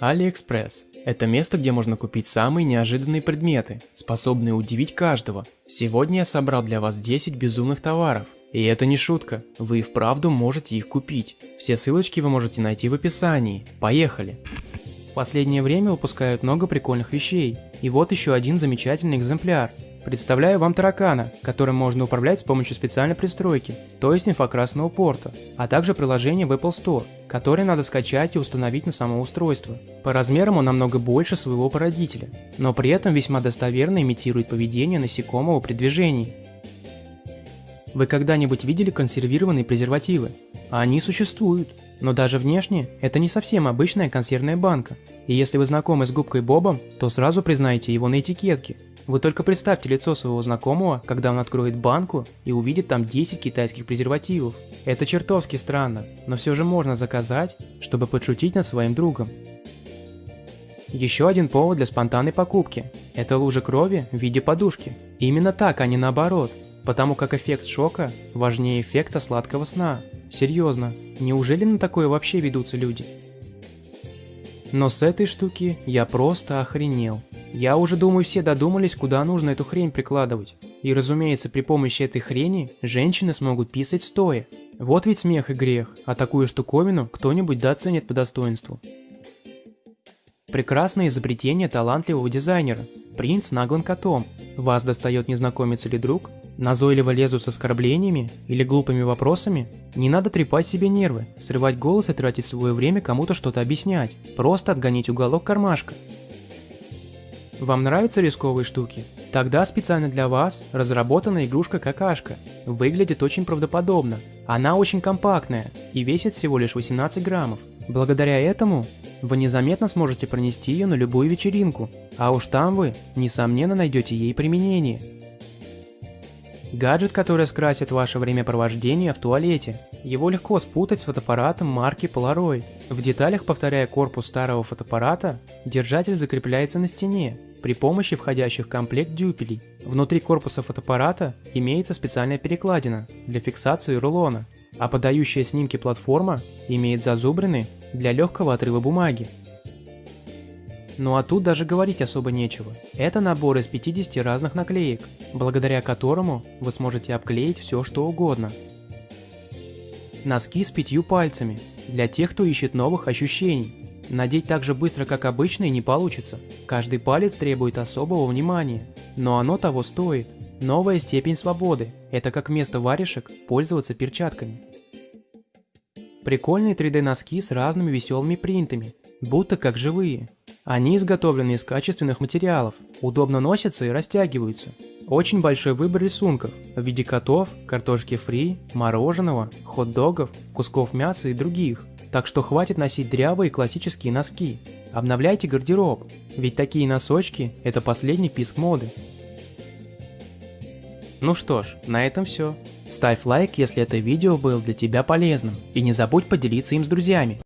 AliExpress – это место, где можно купить самые неожиданные предметы, способные удивить каждого. Сегодня я собрал для вас 10 безумных товаров. И это не шутка, вы и вправду можете их купить. Все ссылочки вы можете найти в описании. Поехали! В последнее время выпускают много прикольных вещей. И вот еще один замечательный экземпляр. Представляю вам таракана, которым можно управлять с помощью специальной пристройки, то есть инфокрасного порта, а также приложение в Apple Store, которое надо скачать и установить на само устройство. По размерам он намного больше своего породителя, но при этом весьма достоверно имитирует поведение насекомого при движении. Вы когда-нибудь видели консервированные презервативы? Они существуют. Но даже внешне, это не совсем обычная консервная банка. И если вы знакомы с губкой Бобом, то сразу признаете его на этикетке. Вы только представьте лицо своего знакомого, когда он откроет банку и увидит там 10 китайских презервативов. Это чертовски странно, но все же можно заказать, чтобы подшутить над своим другом. Еще один повод для спонтанной покупки – это лужа крови в виде подушки. Именно так, а не наоборот, потому как эффект шока важнее эффекта сладкого сна. Серьезно, неужели на такое вообще ведутся люди? Но с этой штуки я просто охренел. Я уже думаю, все додумались, куда нужно эту хрень прикладывать. И разумеется, при помощи этой хрени женщины смогут писать стоя. Вот ведь смех и грех, а такую штуковину кто-нибудь да оценит по достоинству. Прекрасное изобретение талантливого дизайнера. Принц с наглым котом. Вас достает незнакомец или друг? Назойливо лезут с оскорблениями или глупыми вопросами? Не надо трепать себе нервы, срывать голос и тратить свое время кому-то что-то объяснять. Просто отгонить уголок кармашка. Вам нравятся рисковые штуки? Тогда специально для вас разработана игрушка какашка. Выглядит очень правдоподобно. Она очень компактная и весит всего лишь 18 граммов. Благодаря этому вы незаметно сможете пронести ее на любую вечеринку, а уж там вы, несомненно, найдете ей применение. Гаджет, который скрасит ваше времяпровождение в туалете. Его легко спутать с фотоаппаратом марки Polaroid. В деталях, повторяя корпус старого фотоаппарата, держатель закрепляется на стене при помощи входящих в комплект дюпелей. Внутри корпуса фотоаппарата имеется специальная перекладина для фиксации рулона, а подающая снимки платформа имеет зазубрины для легкого отрыва бумаги. Ну а тут даже говорить особо нечего. Это набор из 50 разных наклеек, благодаря которому вы сможете обклеить все что угодно. Носки с пятью пальцами, для тех, кто ищет новых ощущений. Надеть так же быстро, как обычно, и не получится. Каждый палец требует особого внимания, но оно того стоит. Новая степень свободы – это как вместо варежек пользоваться перчатками. Прикольные 3D носки с разными веселыми принтами, будто как живые. Они изготовлены из качественных материалов, удобно носятся и растягиваются. Очень большой выбор рисунков в виде котов, картошки фри, мороженого, хот-догов, кусков мяса и других. Так что хватит носить дрявые классические носки. Обновляйте гардероб, ведь такие носочки – это последний писк моды. Ну что ж, на этом все. Ставь лайк, если это видео было для тебя полезным, и не забудь поделиться им с друзьями.